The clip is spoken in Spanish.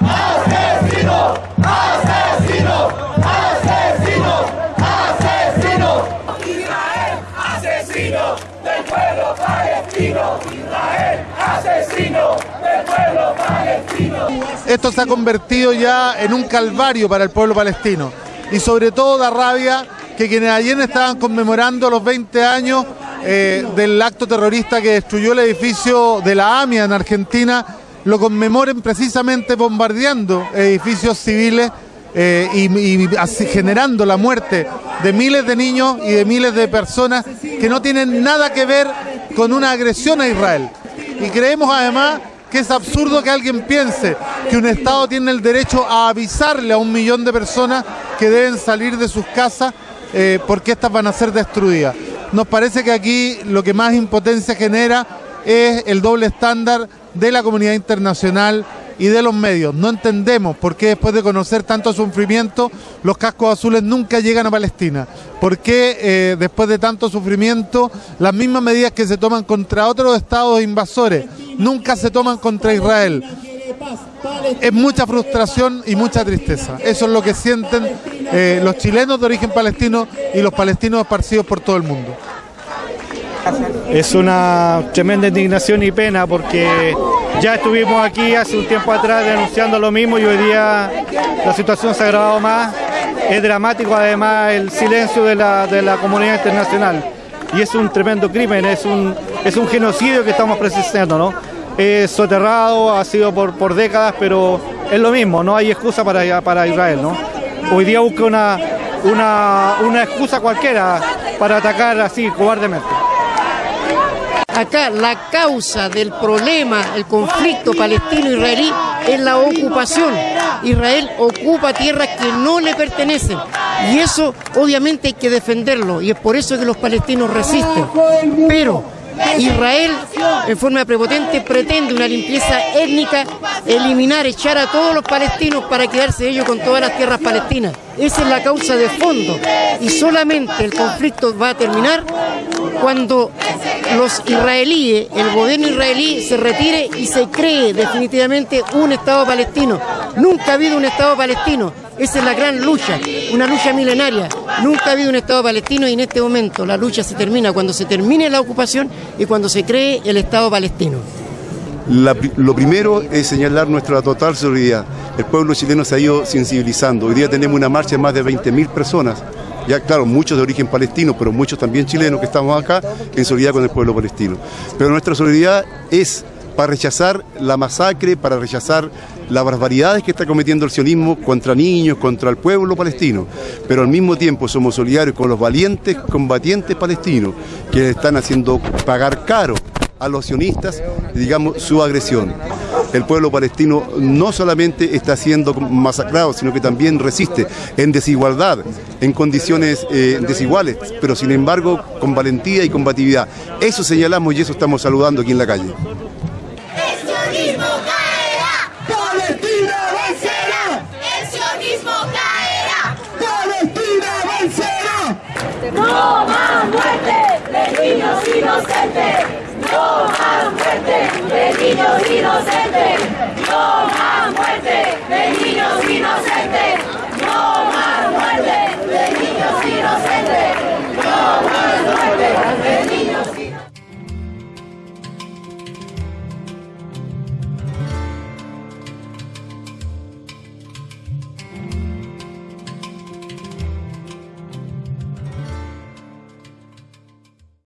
¡Asesino! ¡Asesino! ¡Asesino! ¡Asesino! Israel, asesino del pueblo palestino. Israel, asesino del pueblo palestino. Esto se ha convertido ya en un calvario para el pueblo palestino. Y sobre todo da rabia que quienes ayer estaban conmemorando los 20 años eh, del acto terrorista que destruyó el edificio de la AMIA en Argentina, lo conmemoren precisamente bombardeando edificios civiles eh, y, generando la muerte de miles de niños y de miles de personas que no tienen nada que ver con una agresión a Israel. Y creemos además que es absurdo que alguien piense que un Estado tiene el derecho a avisarle a un millón de personas que deben salir de sus casas eh, porque estas van a ser destruidas. Nos parece que aquí lo que más impotencia genera es el doble estándar de la comunidad internacional y de los medios. No entendemos por qué después de conocer tanto sufrimiento los cascos azules nunca llegan a Palestina. ¿Por qué eh, después de tanto sufrimiento las mismas medidas que se toman contra otros estados invasores nunca se toman contra Israel? Es mucha frustración y mucha tristeza. Eso es lo que sienten eh, los chilenos de origen palestino y los palestinos esparcidos por todo el mundo. Es una tremenda indignación y pena porque ya estuvimos aquí hace un tiempo atrás denunciando lo mismo y hoy día la situación se ha agravado más. Es dramático además el silencio de la, de la comunidad internacional y es un tremendo crimen, es un, es un genocidio que estamos presenciando, ¿no? Es soterrado, ha sido por, por décadas, pero es lo mismo, no hay excusa para, para Israel, ¿no? Hoy día busca una, una, una excusa cualquiera para atacar así cobardemente. Acá la causa del problema, el conflicto palestino-israelí, es la ocupación. Israel ocupa tierras que no le pertenecen. Y eso obviamente hay que defenderlo. Y es por eso que los palestinos resisten. Pero Israel, en forma prepotente, pretende una limpieza étnica, eliminar, echar a todos los palestinos para quedarse ellos con todas las tierras palestinas. Esa es la causa de fondo. Y solamente el conflicto va a terminar cuando los israelíes, el gobierno israelí se retire y se cree definitivamente un Estado palestino. Nunca ha habido un Estado palestino. Esa es la gran lucha, una lucha milenaria. Nunca ha habido un Estado palestino y en este momento la lucha se termina cuando se termine la ocupación y cuando se cree el Estado palestino. lo primero es señalar nuestra total solidaridad. El pueblo chileno se ha ido sensibilizando. Hoy día tenemos una marcha de más de 20.000 personas ya claro, muchos de origen palestino, pero muchos también chilenos que estamos acá en solidaridad con el pueblo palestino. Pero nuestra solidaridad es para rechazar la masacre, para rechazar las barbaridades que está cometiendo el sionismo contra niños, contra el pueblo palestino. Pero al mismo tiempo somos solidarios con los valientes combatientes palestinos que están haciendo pagar caro a los sionistas, digamos, su agresión el pueblo palestino no solamente está siendo masacrado, sino que también resiste en desigualdad, en condiciones eh, desiguales, pero sin embargo con valentía y combatividad. Eso señalamos y eso estamos saludando aquí en la calle. ¡No más muerte de niños inocentes! No más muerte de niños inocentes. No más muerte de niños inocentes. No más muerte de niños inocentes.